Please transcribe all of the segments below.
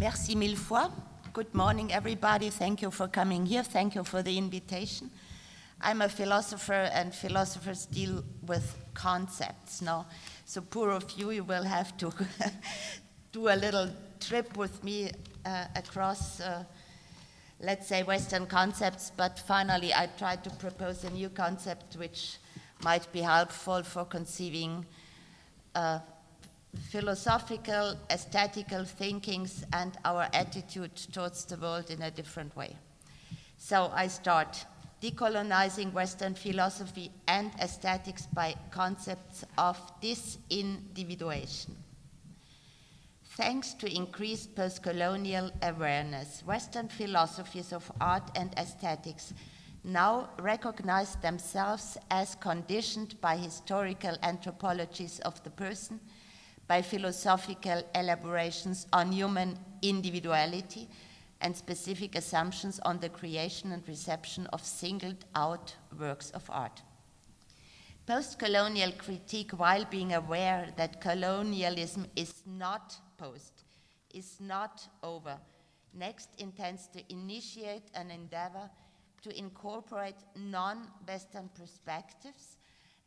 Merci mille fois. Good morning, everybody. Thank you for coming here. Thank you for the invitation. I'm a philosopher, and philosophers deal with concepts. No, so poor of you, you will have to do a little trip with me uh, across, uh, let's say, Western concepts. But finally, I tried to propose a new concept which might be helpful for conceiving uh, philosophical, aesthetical thinkings and our attitude towards the world in a different way. So I start decolonizing Western philosophy and aesthetics by concepts of disindividuation. Thanks to increased post-colonial awareness, Western philosophies of art and aesthetics now recognize themselves as conditioned by historical anthropologies of the person, by philosophical elaborations on human individuality, and specific assumptions on the creation and reception of singled out works of art. Post colonial critique, while being aware that colonialism is not post, is not over, next intends to initiate an endeavor to incorporate non Western perspectives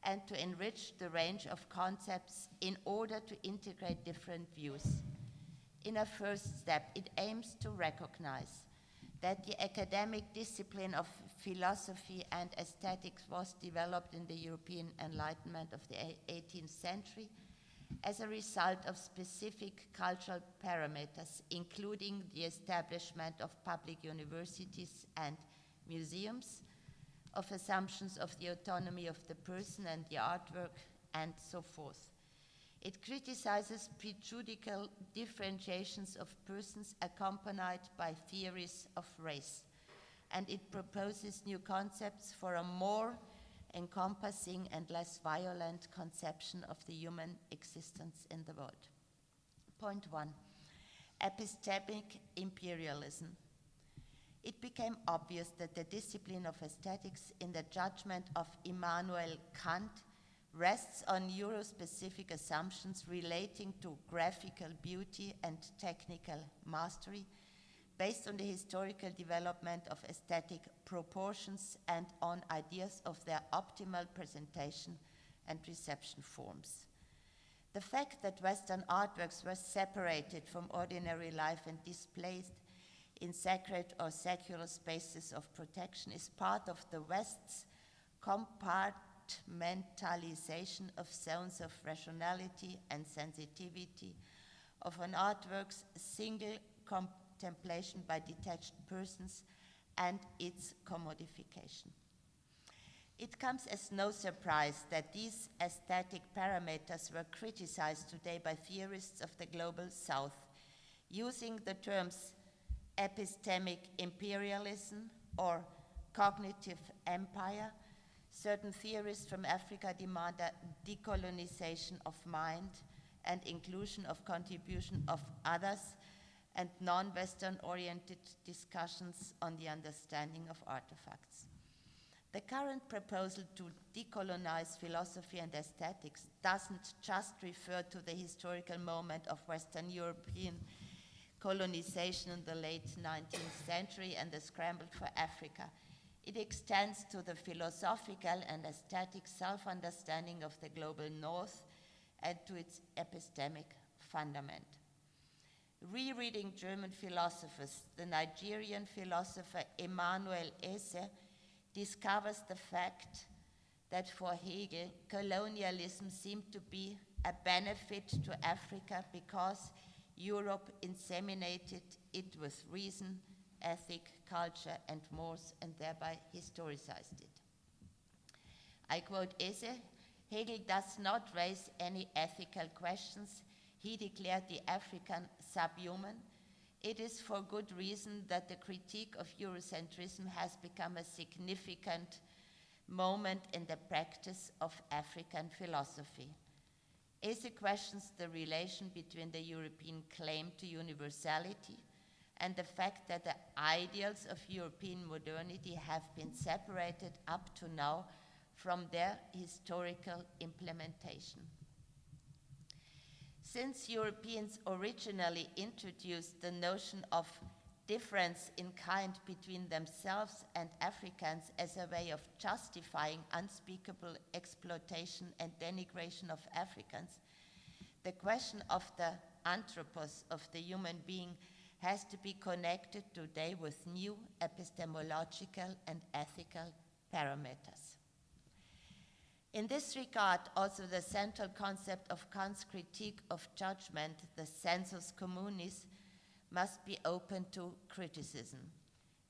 and to enrich the range of concepts in order to integrate different views. In a first step, it aims to recognize that the academic discipline of philosophy and aesthetics was developed in the European Enlightenment of the 18th century as a result of specific cultural parameters, including the establishment of public universities and museums, of assumptions of the autonomy of the person and the artwork, and so forth. It criticizes prejudicial differentiations of persons accompanied by theories of race. And it proposes new concepts for a more encompassing and less violent conception of the human existence in the world. Point one epistemic imperialism. It became obvious that the discipline of aesthetics, in the judgment of Immanuel Kant, rests on Euro-specific assumptions relating to graphical beauty and technical mastery, based on the historical development of aesthetic proportions and on ideas of their optimal presentation and reception forms. The fact that Western artworks were separated from ordinary life and displaced in sacred or secular spaces of protection is part of the West's compartmentalization of zones of rationality and sensitivity, of an artwork's single contemplation by detached persons, and its commodification. It comes as no surprise that these aesthetic parameters were criticized today by theorists of the global south, using the terms epistemic imperialism or cognitive empire Certain theorists from Africa demand a decolonization of mind and inclusion of contribution of others and non-Western oriented discussions on the understanding of artifacts. The current proposal to decolonize philosophy and aesthetics doesn't just refer to the historical moment of Western European colonization in the late 19th century and the scramble for Africa. It extends to the philosophical and aesthetic self-understanding of the global north and to its epistemic fundament. Rereading German philosophers, the Nigerian philosopher Emmanuel Eze discovers the fact that for Hegel, colonialism seemed to be a benefit to Africa because Europe inseminated it with reason, ethic, culture, and mores, and thereby historicized it. I quote Eze, Hegel does not raise any ethical questions. He declared the African subhuman. It is for good reason that the critique of Eurocentrism has become a significant moment in the practice of African philosophy. Eze questions the relation between the European claim to universality and the fact that the ideals of European modernity have been separated up to now from their historical implementation. Since Europeans originally introduced the notion of difference in kind between themselves and Africans as a way of justifying unspeakable exploitation and denigration of Africans, the question of the anthropos, of the human being, has to be connected today with new epistemological and ethical parameters. In this regard, also the central concept of Kant's critique of judgment, the sensus communis, must be open to criticism.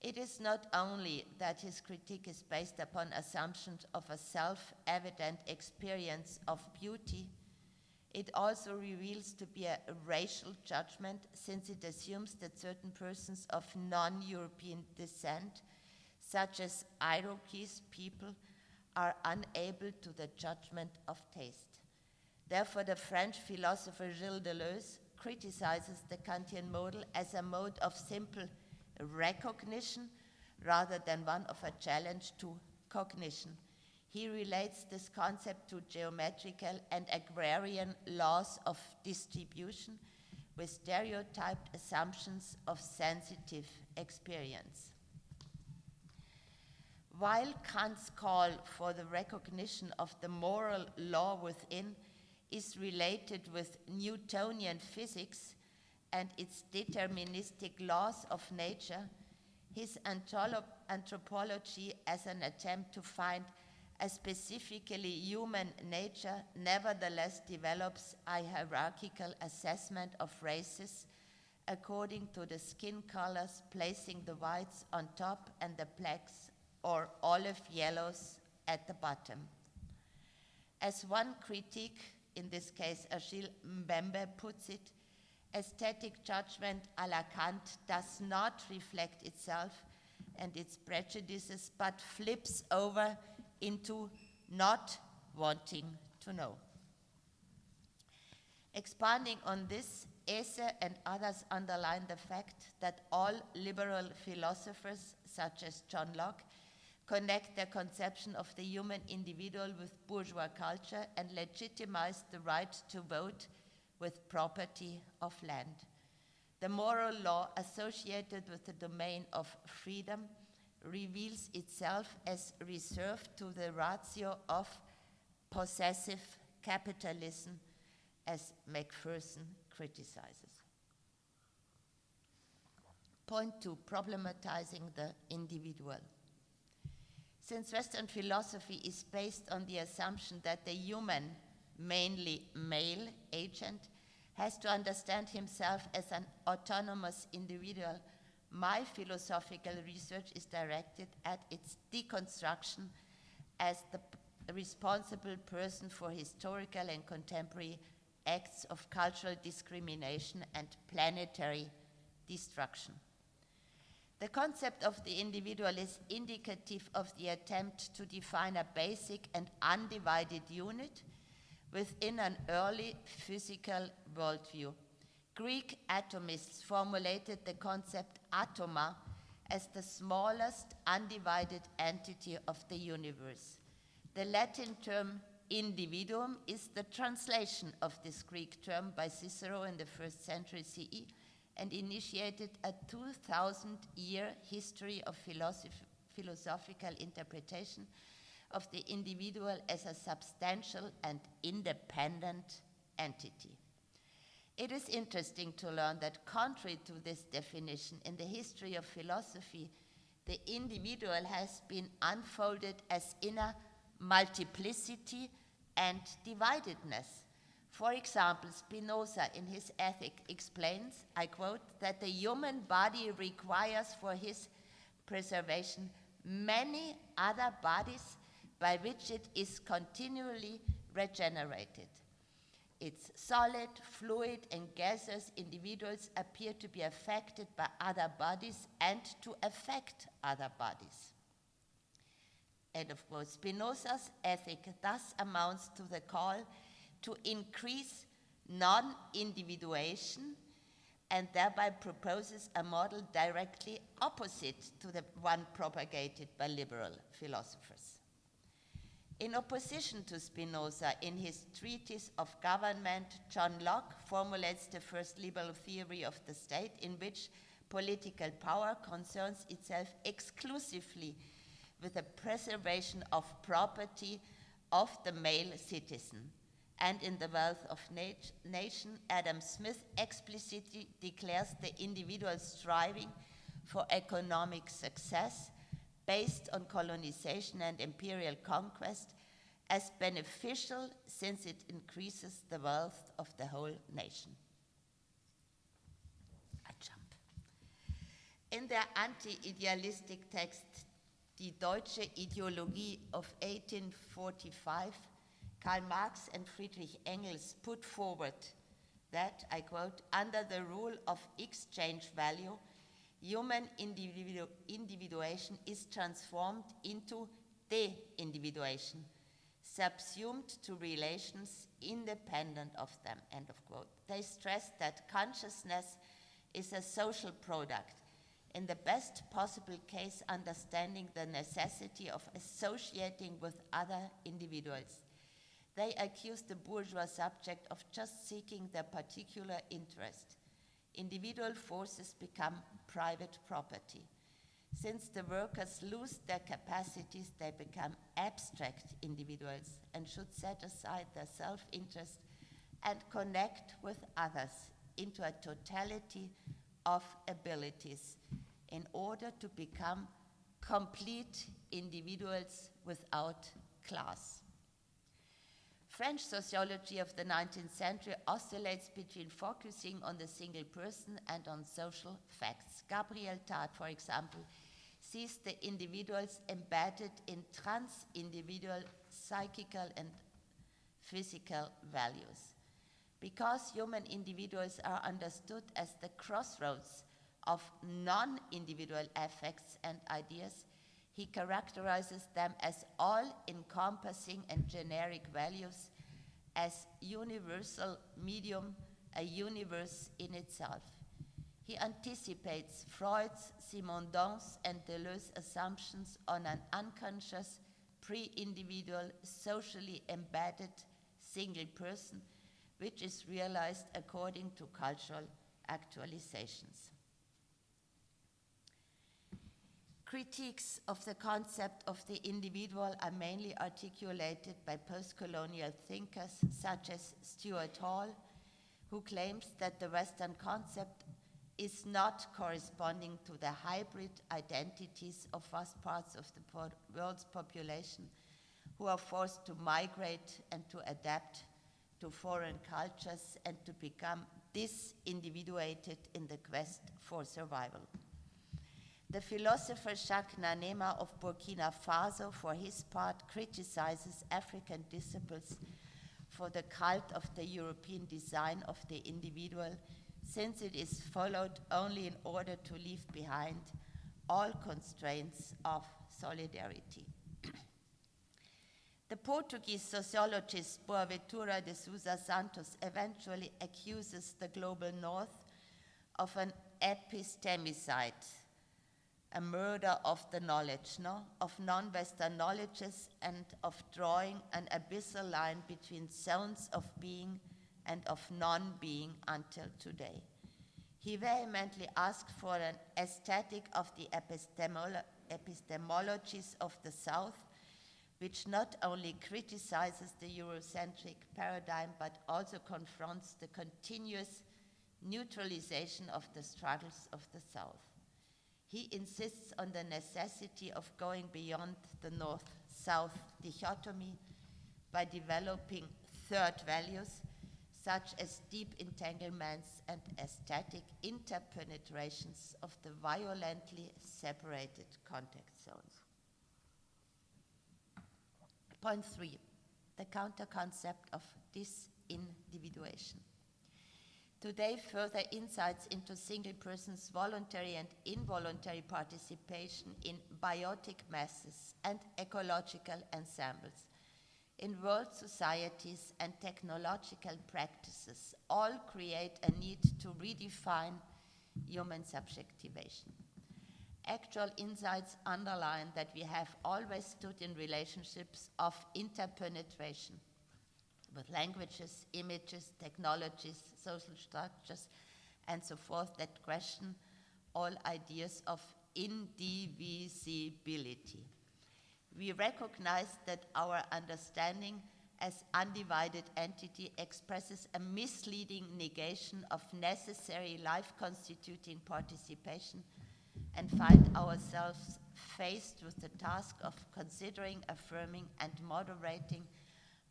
It is not only that his critique is based upon assumptions of a self evident experience of beauty, it also reveals to be a racial judgment since it assumes that certain persons of non European descent, such as Iroquois people, are unable to the judgment of taste. Therefore, the French philosopher Gilles Deleuze criticizes the Kantian model as a mode of simple recognition rather than one of a challenge to cognition. He relates this concept to geometrical and agrarian laws of distribution with stereotyped assumptions of sensitive experience. While Kant's call for the recognition of the moral law within is related with Newtonian physics and its deterministic laws of nature, his anthropology as an attempt to find a specifically human nature nevertheless develops a hierarchical assessment of races according to the skin colors, placing the whites on top and the blacks or olive yellows at the bottom. As one critique, in this case Achille Mbembe, puts it, aesthetic judgment a la Kant does not reflect itself and its prejudices, but flips over into not wanting to know. Expanding on this, Eze and others underline the fact that all liberal philosophers, such as John Locke, connect their conception of the human individual with bourgeois culture, and legitimize the right to vote with property of land. The moral law associated with the domain of freedom reveals itself as reserved to the ratio of possessive capitalism, as Macpherson criticizes. Point two problematizing the individual. Since Western philosophy is based on the assumption that the human, mainly male agent, has to understand himself as an autonomous individual, my philosophical research is directed at its deconstruction as the responsible person for historical and contemporary acts of cultural discrimination and planetary destruction. The concept of the individual is indicative of the attempt to define a basic and undivided unit within an early physical worldview. Greek atomists formulated the concept atoma as the smallest undivided entity of the universe. The Latin term individuum is the translation of this Greek term by Cicero in the first century CE and initiated a 2,000 year history of philosoph- philosophical interpretation of the individual as a substantial and independent entity. It is interesting to learn that, contrary to this definition, in the history of philosophy, the individual has been unfolded as inner multiplicity and dividedness for example, Spinoza in his Ethic explains, I quote, that the human body requires for his preservation many other bodies by which it is continually regenerated. Its solid, fluid, and gaseous individuals appear to be affected by other bodies and to affect other bodies. And of course, Spinoza's ethic thus amounts to the call to increase non individuation and thereby proposes a model directly opposite to the one propagated by liberal philosophers. In opposition to Spinoza, in his Treatise of Government, John Locke formulates the first liberal theory of the state in which political power concerns itself exclusively with the preservation of property of the male citizen. And in The Wealth of Nat- Nation, Adam Smith explicitly declares the individual striving for economic success based on colonization and imperial conquest as beneficial since it increases the wealth of the whole nation. I jump. In their anti idealistic text, Die Deutsche Ideologie of 1845, Karl Marx and Friedrich Engels put forward that, I quote, under the rule of exchange value, human individu- individuation is transformed into de-individuation, subsumed to relations independent of them, end of quote. They stressed that consciousness is a social product, in the best possible case understanding the necessity of associating with other individuals. They accuse the bourgeois subject of just seeking their particular interest individual forces become private property. Since the workers lose their capacities, they become abstract individuals and should set aside their self interest and connect with others into a totality of abilities in order to become complete individuals without class. French sociology of the 19th century oscillates between focusing on the single person and on social facts. Gabriel Tarde, for example, sees the individuals embedded in trans individual psychical and physical values. Because human individuals are understood as the crossroads of non individual affects and ideas, he characterizes them as all encompassing and generic values, as universal medium, a universe in itself. He anticipates Freud's, Simondon's, and Deleuze's assumptions on an unconscious, pre individual, socially embedded single person, which is realized according to cultural actualizations. Critiques of the concept of the individual are mainly articulated by post-colonial thinkers such as Stuart Hall, who claims that the Western concept is not corresponding to the hybrid identities of vast parts of the world's population who are forced to migrate and to adapt to foreign cultures and to become disindividuated in the quest for survival. The philosopher Jacques Nanema of Burkina Faso, for his part, criticizes African disciples for the cult of the European design of the individual, since it is followed only in order to leave behind all constraints of solidarity. the Portuguese sociologist Boaventura de Sousa Santos eventually accuses the global north of an epistemicide a murder of the knowledge, no? of non Western knowledges, and of drawing an abyssal line between zones of being and of non being until today. He vehemently asked for an aesthetic of the epistemolo- epistemologies of the South, which not only criticizes the Eurocentric paradigm but also confronts the continuous neutralization of the struggles of the South. He insists on the necessity of going beyond the north south dichotomy by developing third values such as deep entanglements and aesthetic interpenetrations of the violently separated contact zones. Point three the counter concept of disindividuation. Today, further insights into single persons' voluntary and involuntary participation in biotic masses and ecological ensembles, in world societies and technological practices, all create a need to redefine human subjectivation. Actual insights underline that we have always stood in relationships of interpenetration with languages, images, technologies, social structures, and so forth that question all ideas of indivisibility. We recognize that our understanding as undivided entity expresses a misleading negation of necessary life constituting participation and find ourselves faced with the task of considering, affirming, and moderating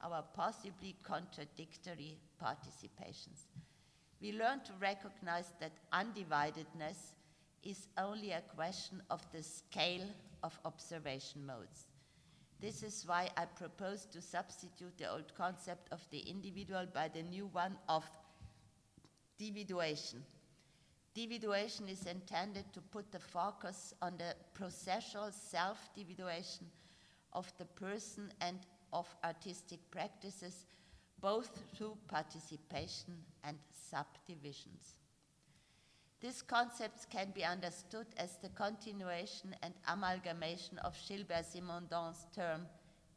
our possibly contradictory participations. We learn to recognize that undividedness is only a question of the scale of observation modes. This is why I propose to substitute the old concept of the individual by the new one of dividuation. Dividuation is intended to put the focus on the processual self-dividuation of the person and of artistic practices, both through participation and subdivisions. These concepts can be understood as the continuation and amalgamation of Gilbert Simondon's term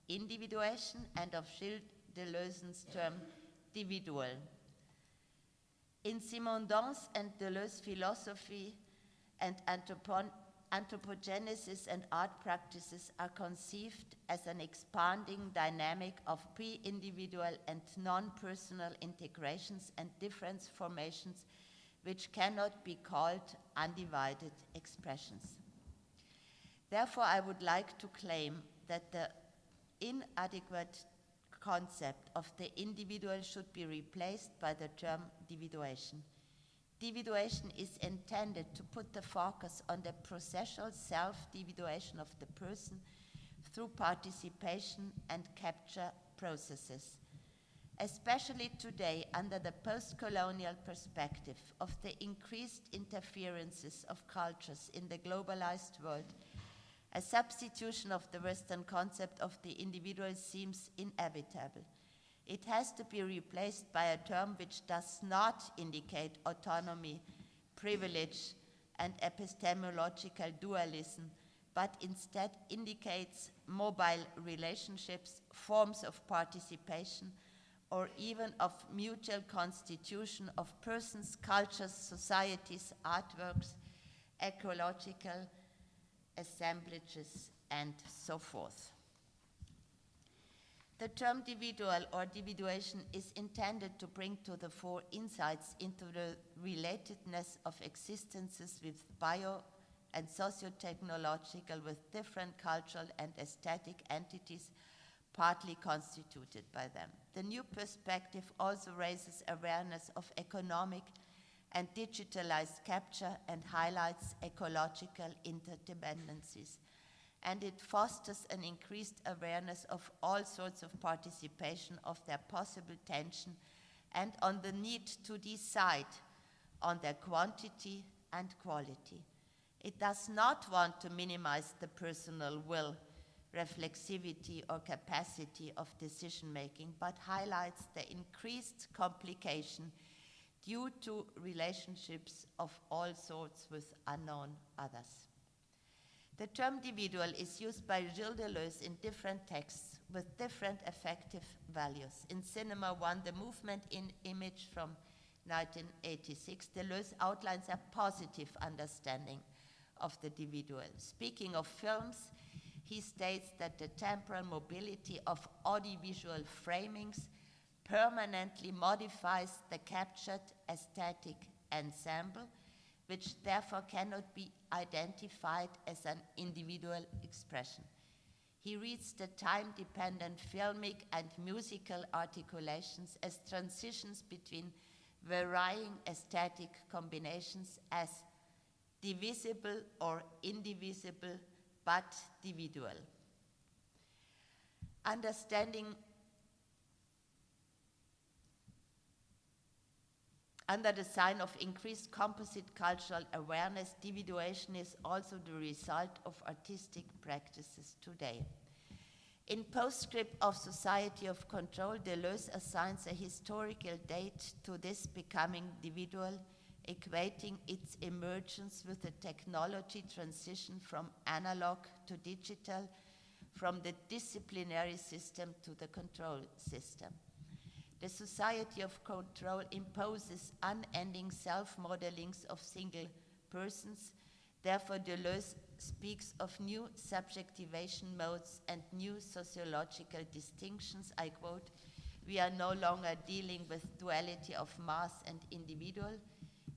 individuation and of Gilles Deleuze's term dividual. In Simondon's and Deleuze's philosophy and anthropogenesis and art practices are conceived as an expanding dynamic of pre-individual and non-personal integrations and difference formations which cannot be called undivided expressions. Therefore, I would like to claim that the inadequate concept of the individual should be replaced by the term dividuation. Dividuation is intended to put the focus on the processual self-dividuation of the person through participation and capture processes especially today under the post-colonial perspective of the increased interferences of cultures in the globalized world, a substitution of the Western concept of the individual seems inevitable. It has to be replaced by a term which does not indicate autonomy, privilege, and epistemological dualism, but instead indicates mobile relationships, forms of participation, or even of mutual constitution of persons, cultures, societies, artworks, ecological assemblages, and so forth. The term individual or dividuation is intended to bring to the fore insights into the relatedness of existences with bio and socio-technological with different cultural and aesthetic entities partly constituted by them. The new perspective also raises awareness of economic and digitalized capture and highlights ecological interdependencies. And it fosters an increased awareness of all sorts of participation of their possible tension and on the need to decide on their quantity and quality. It does not want to minimize the personal will reflexivity or capacity of decision making, but highlights the increased complication due to relationships of all sorts with unknown others. The term individual is used by Gilles Deleuze in different texts with different affective values. In Cinema One, the movement in image from 1986, Deleuze outlines a positive understanding of the individual. Speaking of films, he states that the temporal mobility of audiovisual framings permanently modifies the captured aesthetic ensemble, which therefore cannot be identified as an individual expression. He reads the time-dependent filmic and musical articulations as transitions between varying aesthetic combinations as divisible or indivisible but individual. Understanding Under the sign of increased composite cultural awareness, individuation is also the result of artistic practices today. In Postscript of Society of Control, Deleuze assigns a historical date to this becoming individual equating its emergence with the technology transition from analog to digital, from the disciplinary system to the control system. The society of control imposes unending self modelings of single persons. Therefore, Deleuze speaks of new subjectivation modes and new sociological distinctions. I quote, We are no longer dealing with duality of mass and individual.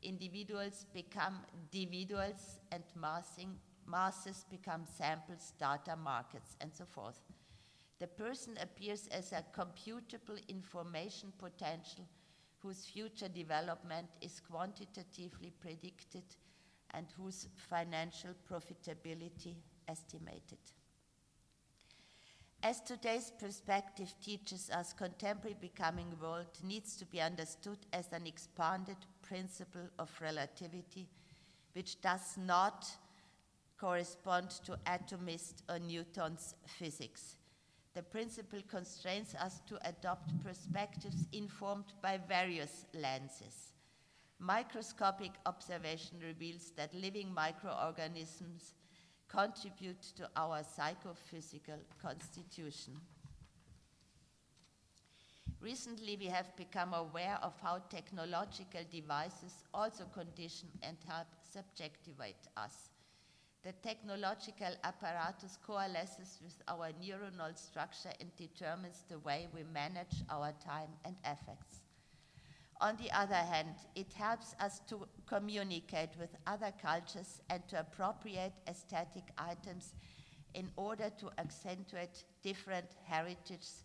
Individuals become individuals, and massing, masses become samples, data, markets, and so forth. The person appears as a computable information potential whose future development is quantitatively predicted and whose financial profitability estimated. As today's perspective teaches us, contemporary becoming world needs to be understood as an expanded principle of relativity, which does not correspond to atomist or Newton's physics. The principle constrains us to adopt perspectives informed by various lenses. Microscopic observation reveals that living microorganisms contribute to our psychophysical constitution. Recently, we have become aware of how technological devices also condition and help subjectivate us. The technological apparatus coalesces with our neuronal structure and determines the way we manage our time and affects. On the other hand, it helps us to communicate with other cultures and to appropriate aesthetic items in order to accentuate different heritages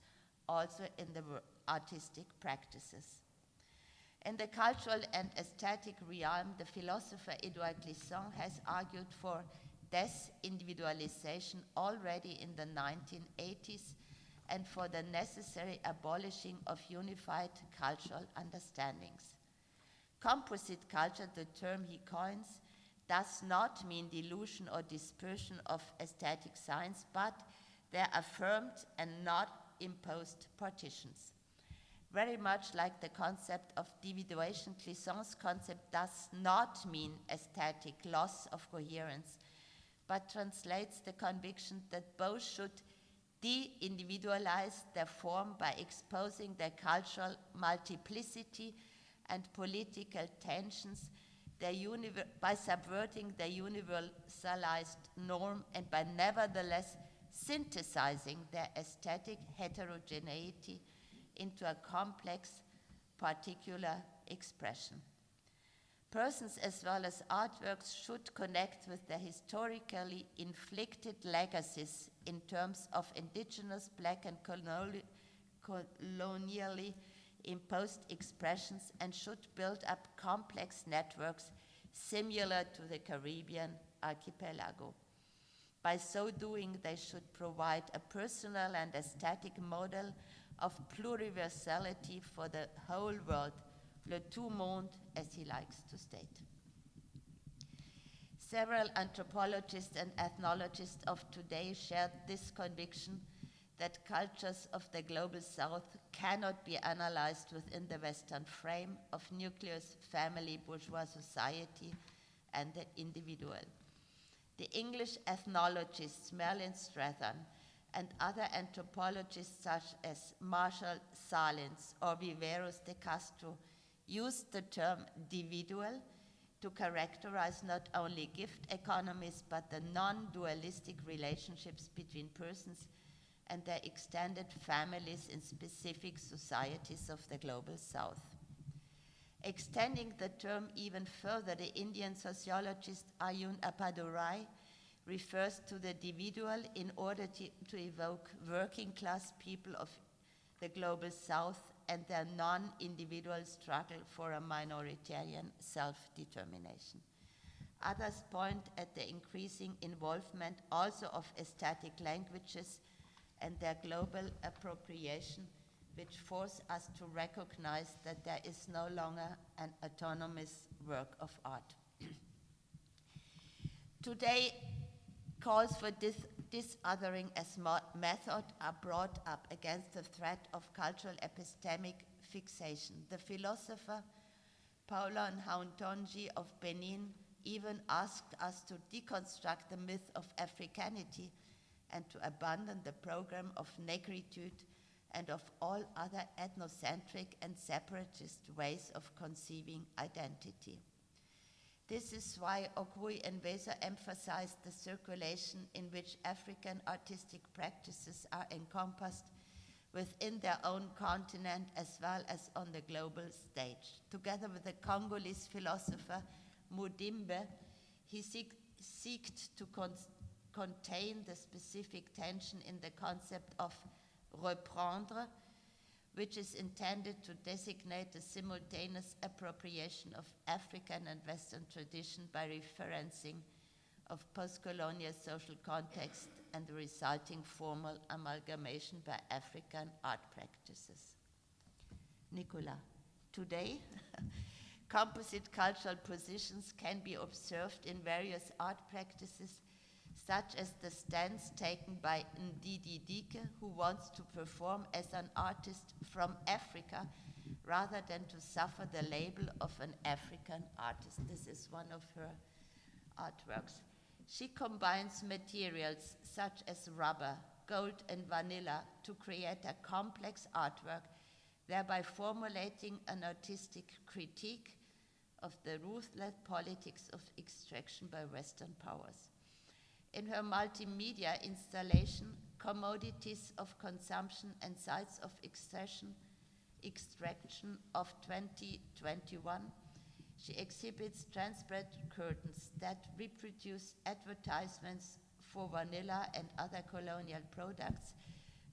also in the artistic practices. In the cultural and aesthetic realm, the philosopher Edouard Glissant has argued for desindividualization already in the 1980s and for the necessary abolishing of unified cultural understandings. Composite culture, the term he coins, does not mean dilution or dispersion of aesthetic signs, but their affirmed and not imposed partitions. Very much like the concept of dividuation, Glissant's concept does not mean aesthetic loss of coherence, but translates the conviction that both should de individualize their form by exposing their cultural multiplicity and political tensions, by subverting their universalized norm and by nevertheless synthesizing their aesthetic heterogeneity into a complex particular expression. Persons as well as artworks should connect with their historically inflicted legacies in terms of indigenous black and colonially imposed expressions and should build up complex networks similar to the Caribbean archipelago. By so doing, they should provide a personal and aesthetic model of pluriversality for the whole world le tout monde, as he likes to state. Several anthropologists and ethnologists of today share this conviction that cultures of the global south cannot be analyzed within the Western frame of nucleus family bourgeois society and the individual. The English ethnologists Marilyn Strathern and other anthropologists such as Marshall Sahlins or Viveiros de Castro used the term individual to characterize not only gift economies but the non dualistic relationships between persons and their extended families in specific societies of the global south. Extending the term even further, the Indian sociologist Arjun Appadurai refers to the individual in order to, to evoke working class people of the global south and their non individual struggle for a minoritarian self determination. Others point at the increasing involvement also of aesthetic languages and their global appropriation, which force us to recognize that there is no longer an autonomous work of art. Today, calls for dis- disothering as method are brought up against the threat of cultural epistemic fixation. The philosopher Paulin Hountondji of Benin even asked us to deconstruct the myth of Africanity and to abandon the program of negritude and of all other ethnocentric and separatist ways of conceiving identity. This is why Okwui Enwezor emphasized the circulation in which African artistic practices are encompassed within their own continent as well as on the global stage. Together with the Congolese philosopher Mudimbe, he sought to con contain the specific tension in the concept of reprendre, which is intended to designate the simultaneous appropriation of African and Western tradition by referencing of post-colonial social context and the resulting formal amalgamation by African art practices. Nicola, today, composite cultural positions can be observed in various art practices such as the stance taken by Ndidi Dike, who wants to perform as an artist from Africa rather than to suffer the label of an African artist. This is one of her artworks. She combines materials such as rubber, gold, and vanilla to create a complex artwork, thereby formulating an artistic critique of the ruthless politics of extraction by Western powers in her multimedia installation, Commodities of Consumption and Sites of Extraction, Extraction of 2021, she exhibits transparent curtains that reproduce advertisements for vanilla and other colonial products,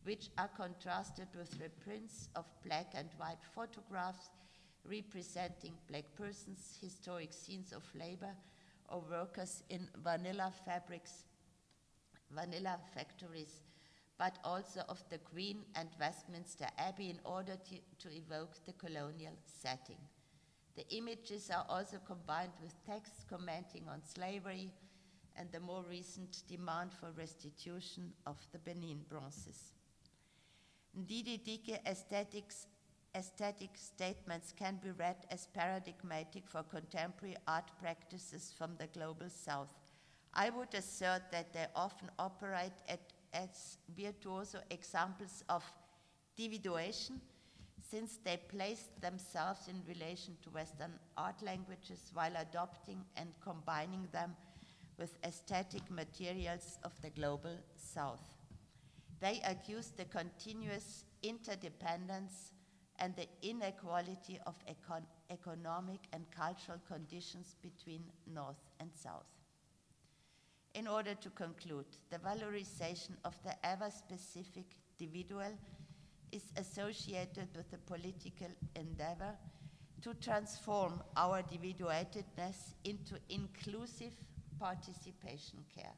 which are contrasted with reprints of black and white photographs representing black persons, historic scenes of labor, or workers in vanilla fabrics vanilla factories, but also of the Queen and Westminster Abbey in order to, to evoke the colonial setting. The images are also combined with texts commenting on slavery and the more recent demand for restitution of the Benin bronzes. Ndidi aesthetics, aesthetic statements can be read as paradigmatic for contemporary art practices from the global south, I would assert that they often operate at, as virtuoso examples of individuation, since they place themselves in relation to Western art languages while adopting and combining them with aesthetic materials of the global South. They accuse the continuous interdependence and the inequality of econ economic and cultural conditions between North and South. In order to conclude, the valorization of the ever-specific individual is associated with the political endeavor to transform our individuatedness into inclusive participation care.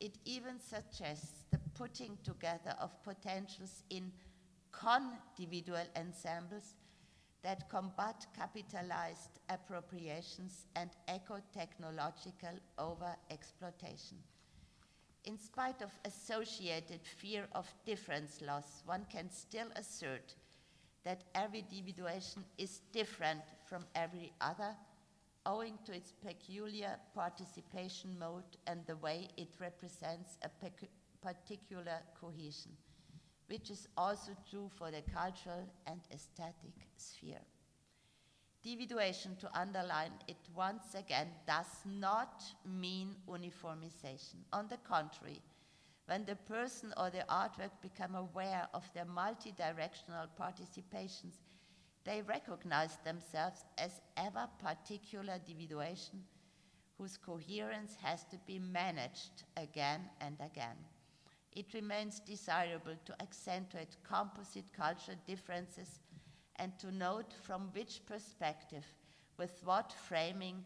It even suggests the putting together of potentials in con-individual ensembles that combat capitalized appropriations and eco-technological over-exploitation. In spite of associated fear of difference loss, one can still assert that every individuation is different from every other, owing to its peculiar participation mode and the way it represents a particular cohesion which is also true for the cultural and aesthetic sphere. Dividuation, to underline it once again, does not mean uniformization. On the contrary, when the person or the artwork become aware of their multi-directional participations, they recognize themselves as ever particular dividuation whose coherence has to be managed again and again it remains desirable to accentuate composite cultural differences and to note from which perspective, with what framing,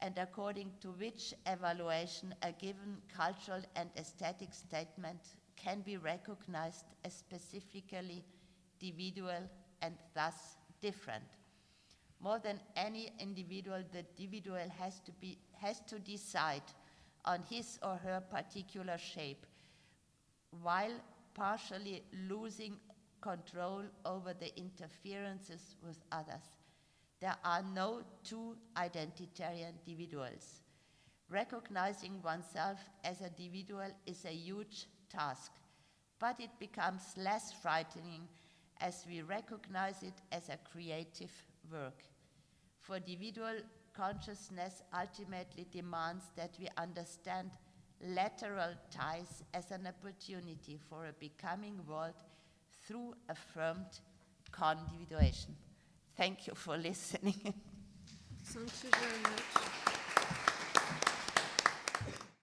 and according to which evaluation a given cultural and aesthetic statement can be recognized as specifically individual and thus different. More than any individual, the individual has to, be, has to decide on his or her particular shape while partially losing control over the interferences with others. There are no two identitarian individuals. Recognizing oneself as an individual is a huge task, but it becomes less frightening as we recognize it as a creative work. For individual consciousness ultimately demands that we understand lateral ties as an opportunity for a becoming world through affirmed condividuation. Thank you for listening. Thank you very much.